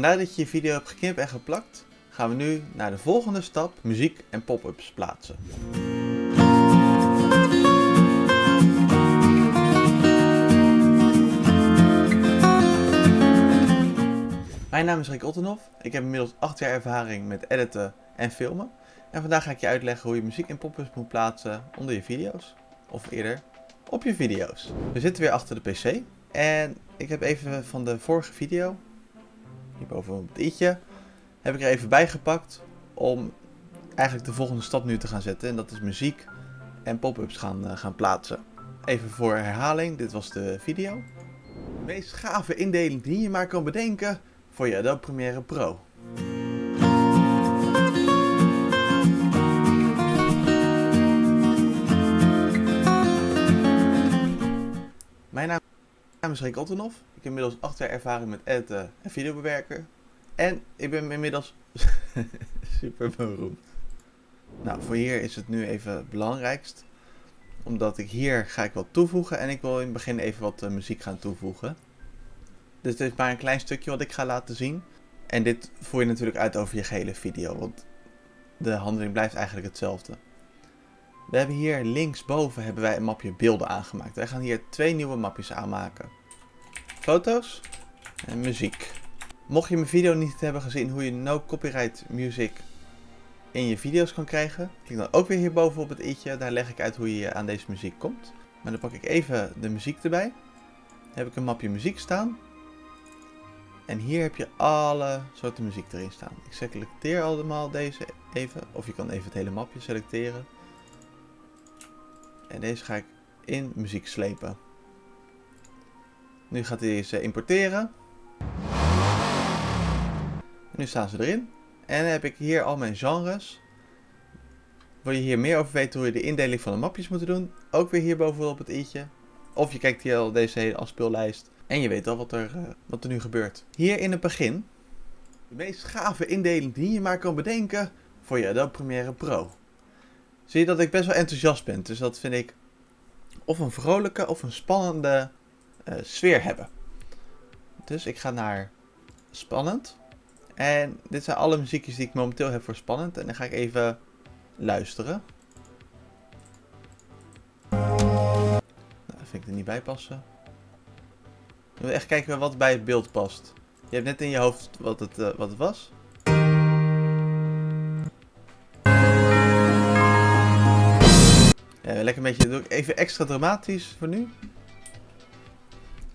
Nadat je je video hebt geknipt en geplakt, gaan we nu naar de volgende stap, muziek en pop-ups plaatsen. Mijn naam is Rick Ottenhoff. Ik heb inmiddels 8 jaar ervaring met editen en filmen. En vandaag ga ik je uitleggen hoe je muziek en pop-ups moet plaatsen onder je video's. Of eerder, op je video's. We zitten weer achter de pc. En ik heb even van de vorige video, hierboven het i'tje, heb ik er even bijgepakt om eigenlijk de volgende stap nu te gaan zetten. En dat is muziek en pop-ups gaan, uh, gaan plaatsen. Even voor herhaling, dit was de video. De meest gave indeling die je maar kan bedenken voor je Adobe Premiere Pro. Naam is Ottenhoff. Ik heb inmiddels 8 jaar ervaring met editen en videobewerken. En ik ben inmiddels super beroemd. Nou, voor hier is het nu even het belangrijkst. Omdat ik hier ga ik wat toevoegen en ik wil in het begin even wat uh, muziek gaan toevoegen. Dus dit is maar een klein stukje wat ik ga laten zien. En dit voer je natuurlijk uit over je gehele video, want de handeling blijft eigenlijk hetzelfde. We hebben hier linksboven hebben wij een mapje beelden aangemaakt. Wij gaan hier twee nieuwe mapjes aanmaken. Foto's en muziek. Mocht je mijn video niet hebben gezien hoe je no copyright music in je video's kan krijgen, klik dan ook weer hierboven op het i'tje. Daar leg ik uit hoe je aan deze muziek komt. Maar dan pak ik even de muziek erbij. Dan heb ik een mapje muziek staan. En hier heb je alle soorten muziek erin staan. Ik selecteer allemaal deze even. Of je kan even het hele mapje selecteren. En deze ga ik in muziek slepen. Nu gaat hij deze importeren. nu staan ze erin. En dan heb ik hier al mijn genres. Wil je hier meer over weten hoe je de indeling van de mapjes moet doen? Ook weer hier bovenop het i'tje. Of je kijkt hier al deze hele afspeellijst. En je weet al wat er, uh, wat er nu gebeurt. Hier in het begin. De meest gave indeling die je maar kan bedenken voor je Adobe Premiere Pro. Zie je dat ik best wel enthousiast ben. Dus dat vind ik of een vrolijke of een spannende uh, sfeer hebben. Dus ik ga naar spannend. En dit zijn alle muziekjes die ik momenteel heb voor spannend. En dan ga ik even luisteren. Nou, dat vind ik er niet bij passen. We echt kijken wat bij het beeld past. Je hebt net in je hoofd wat het, uh, wat het was. Lekker een beetje, doe ik even extra dramatisch voor nu.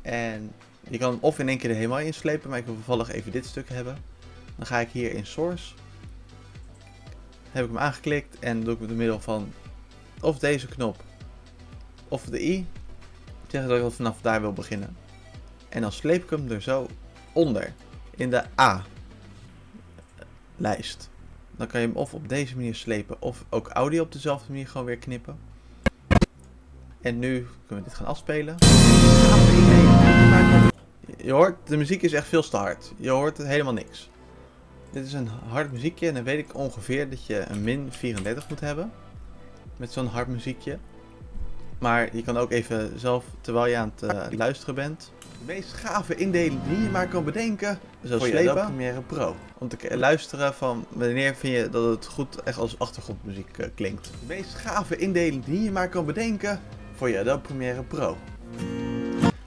En je kan hem of in één keer er helemaal inslepen, maar ik wil toevallig even dit stuk hebben. Dan ga ik hier in Source. Heb ik hem aangeklikt en doe ik met middel van of deze knop of de i. Zeggen dat ik vanaf daar wil beginnen. En dan sleep ik hem er zo onder. In de A-lijst. Dan kan je hem of op deze manier slepen. Of ook audio op dezelfde manier gewoon weer knippen. En nu kunnen we dit gaan afspelen. Je hoort, de muziek is echt veel te hard. Je hoort helemaal niks. Dit is een hard muziekje en dan weet ik ongeveer dat je een min 34 moet hebben. Met zo'n hard muziekje. Maar je kan ook even zelf, terwijl je aan het uh, luisteren bent, de meest gave indeling die je maar kan bedenken, zo slepen. Je Premiere Pro. Om te luisteren van wanneer vind je dat het goed echt als achtergrondmuziek uh, klinkt. De meest gave indeling die je maar kan bedenken voor je Adobe Premiere Pro.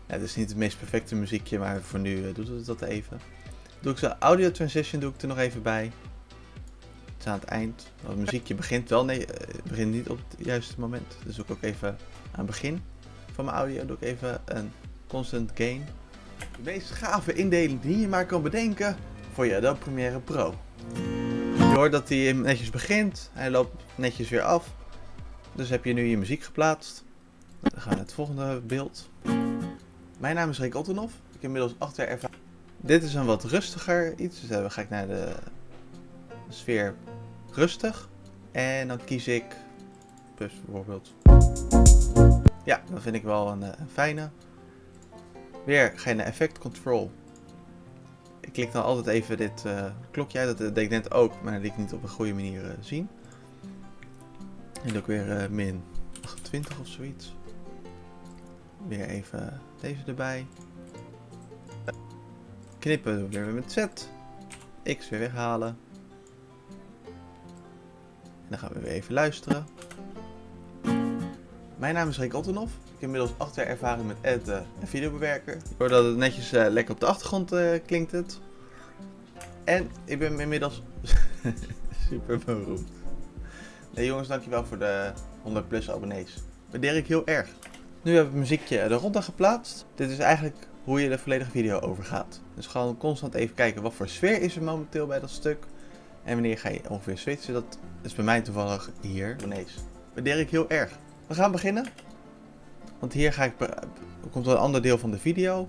Het is niet het meest perfecte muziekje, maar voor nu uh, doet het dat even. Doe ik zo audio transition doe ik er nog even bij. Het is aan het eind. Het muziekje begint wel, nee, het begint niet op het juiste moment. Dus doe ik ook even aan het begin van mijn audio doe ik even een constant gain. De meest gave indeling die je maar kan bedenken voor je Adobe Premiere Pro. Je hoort dat hij netjes begint, hij loopt netjes weer af. Dus heb je nu je muziek geplaatst. Dan gaan we naar het volgende beeld. Mijn naam is Rick Ottenhoff. Ik heb inmiddels 8 jaar ervaring. Dit is een wat rustiger iets. Dus dan ga ik naar de sfeer rustig. En dan kies ik plus bijvoorbeeld. Ja, dat vind ik wel een, een fijne. Weer ga naar Effect Control. Ik klik dan altijd even dit uh, klokje uit. Dat deed ik net ook, maar dat liet ik niet op een goede manier uh, zien. En ik weer min 28 of zoiets. Weer even deze erbij. Knippen doen we weer met Z. X weer weghalen. En dan gaan we weer even luisteren. Mijn naam is Rick Ottenhoff. Ik heb inmiddels 8 jaar ervaring met editen en videobewerker. Ik hoor dat het netjes uh, lekker op de achtergrond uh, klinkt het. En ik ben inmiddels super beroemd. Nee jongens, dankjewel voor de 100 plus abonnees. Waardeer ik heel erg. Nu heb ik het muziekje er rond aan geplaatst. Dit is eigenlijk hoe je de volledige video overgaat. Dus gewoon constant even kijken wat voor sfeer is er momenteel bij dat stuk. En wanneer ga je ongeveer switchen. Dat is bij mij toevallig hier. Abonnees. Waardeer ik heel erg. We gaan beginnen. Want hier ga ik, komt een ander deel van de video.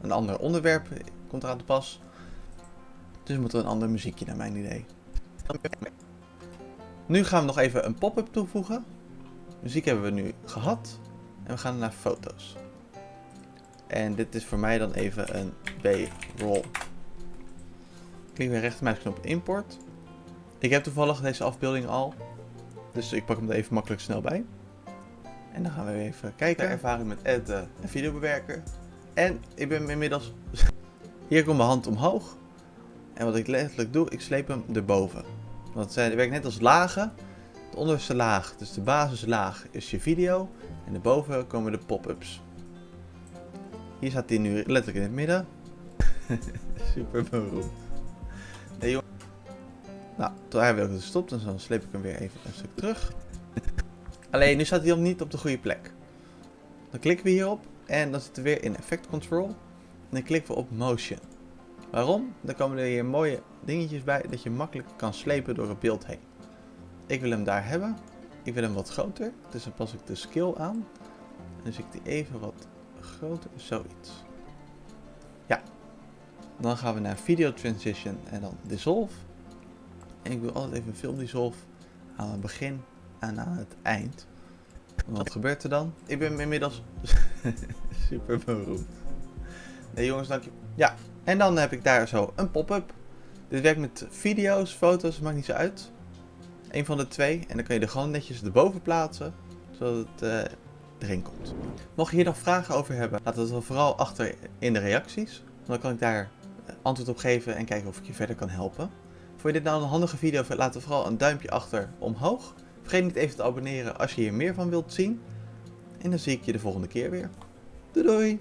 Een ander onderwerp komt eraan te pas. Dus moeten we een ander muziekje naar mijn idee. Nu gaan we nog even een pop-up toevoegen. Muziek hebben we nu gehad. En we gaan naar foto's. En dit is voor mij dan even een B-roll. Klik weer rechtermuisknop import. Ik heb toevallig deze afbeelding al. Dus ik pak hem er even makkelijk snel bij. En dan gaan we even kijken. Ervaring met editen en videobewerker. En ik ben inmiddels... Hier komt mijn hand omhoog. En wat ik letterlijk doe, ik sleep hem erboven. Want het werkt net als lagen. De onderste laag, dus de basislaag, is je video. En erboven komen de pop-ups. Hier staat hij nu letterlijk in het midden. Super beroemd. Nee, jongen. Nou, toen hij weer gestopt, dus dan sleep ik hem weer even een stuk terug. Alleen, nu staat hij niet op de goede plek. Dan klikken we hierop en dan zitten we weer in Effect Control. En dan klikken we op Motion. Waarom? Dan komen er hier mooie dingetjes bij dat je makkelijk kan slepen door het beeld heen. Ik wil hem daar hebben. Ik wil hem wat groter, dus dan pas ik de scale aan. En dus ik die even wat groter, zoiets. Ja. Dan gaan we naar Video Transition en dan Dissolve. En ik wil altijd even Film Dissolve aan het begin en aan het eind. Wat gebeurt er dan? Ik ben inmiddels super beroemd. Nee jongens, dank je. Ja, en dan heb ik daar zo een pop-up. Dit werkt met video's, foto's, maakt niet zo uit. Een van de twee. En dan kun je er gewoon netjes erboven plaatsen. Zodat het uh, erin komt. Mocht je hier nog vragen over hebben, laat het dan vooral achter in de reacties. Dan kan ik daar eh, antwoord op geven en kijken of ik je verder kan helpen. Vond je dit nou een handige video? Laat er vooral een duimpje achter omhoog. Vergeet niet even te abonneren als je hier meer van wilt zien. En dan zie ik je de volgende keer weer. Doei doei!